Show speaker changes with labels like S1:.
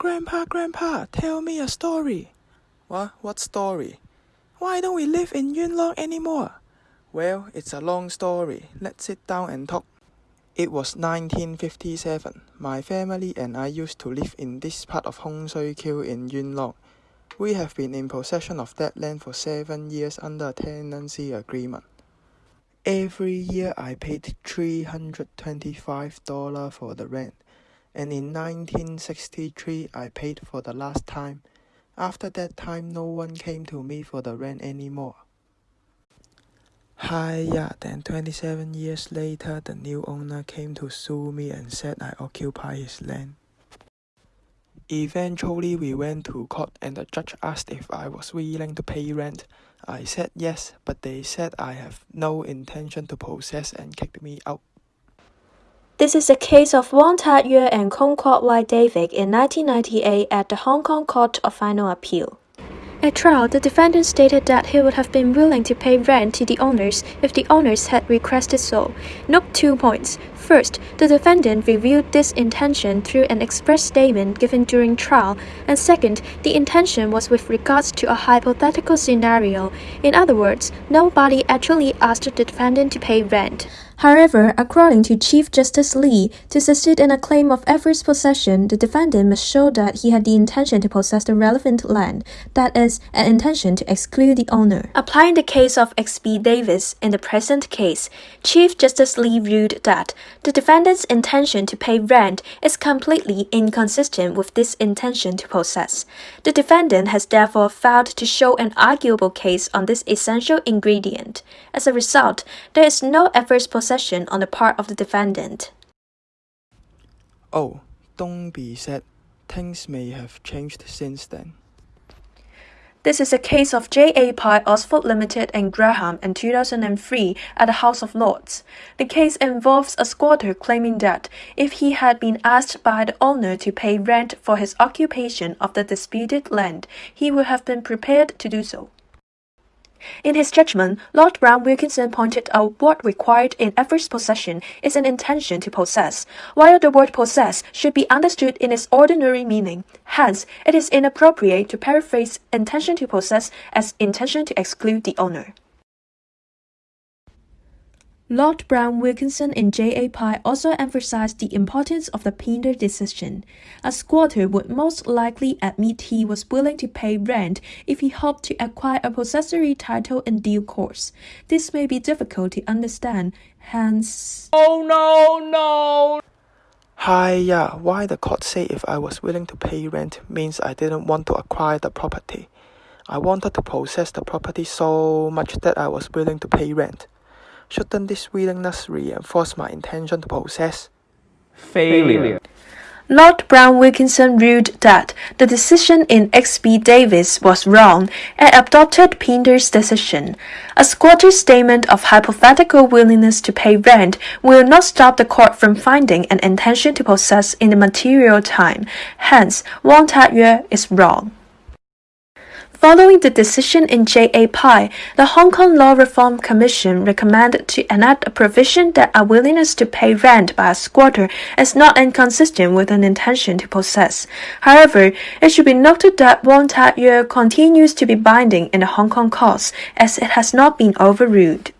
S1: Grandpa, Grandpa, tell me a story. What? What story? Why don't we live in Yuen Long anymore? Well, it's a long story. Let's sit down and talk. It was 1957. My family and I used to live in this part of Hung Shui Kiu in Yuen Long. We have been in possession of that land for seven years under a tenancy agreement. Every year I paid $325 for the rent, and in 1963 I paid for the last time. After that time, no one came to me for the rent anymore. Hiya, then 27 years later, the new owner came to sue me and said I occupy his land. Eventually, we went to court and the judge asked if I was willing to pay rent. I said yes, but they said I have no intention to possess and kicked me out.
S2: This is the case of Wong Tak Yue and Kung Kwok Wai David in 1998 at the Hong Kong Court of Final Appeal. At trial, the defendant stated that he would have been willing to pay rent to the owners if the owners had requested so. Note two points. First, the defendant revealed this intention through an express statement given during trial, and second, the intention was with regards to a hypothetical scenario. In other words, nobody actually asked the defendant to pay rent. However, according to Chief Justice Li, to succeed in a claim of adverse possession, the defendant must show that he had the intention to possess the relevant land, that is, an intention to exclude the owner. Applying the case of X.B. Davis in the present case, Chief Justice Li ruled that the defendant's intention to pay rent is completely inconsistent with this intention to possess. The defendant has therefore failed to show an arguable case on this essential ingredient. As a result, there is no adverse possession possession on the part of the defendant.
S1: Oh, don't be sad. Things may have changed since then.
S2: This is a case of J.A. Pye Oxford Limited and Graham in 2003 at the House of Lords. The case involves a squatter claiming that if he had been asked by the owner to pay rent for his occupation of the disputed land, he would have been prepared to do so. In his judgment, Lord Browne-Wilkinson pointed out what required in every possession is an intention to possess, while the word possess should be understood in its ordinary meaning. Hence, it is inappropriate to paraphrase intention to possess as intention to exclude the owner. Lord Browne-Wilkinson and J. A. Pye also emphasized the importance of the Pinder decision. A squatter would most likely admit he was willing to pay rent if he hoped to acquire a possessory title in due course. This may be difficult to understand, hence.
S1: Oh no, no! Hiya, why the court say if I was willing to pay rent means I didn't want to acquire the property. I wanted to possess the property so much that I was willing to pay rent. Shouldn't this willingness reinforce my intention to possess?
S3: Failure.
S2: Lord Browne-Wilkinson ruled that the decision in X.B. Davis was wrong and adopted Pinder's decision. A squatter's statement of hypothetical willingness to pay rent will not stop the court from finding an intention to possess in the material time. Hence, Wong Tak Yue is wrong. Following the decision in J.A. Pye, the Hong Kong Law Reform Commission recommended to enact a provision that a willingness to pay rent by a squatter is not inconsistent with an intention to possess. However, it should be noted that Wong Tak Yue continues to be binding in the Hong Kong courts as it has not been overruled.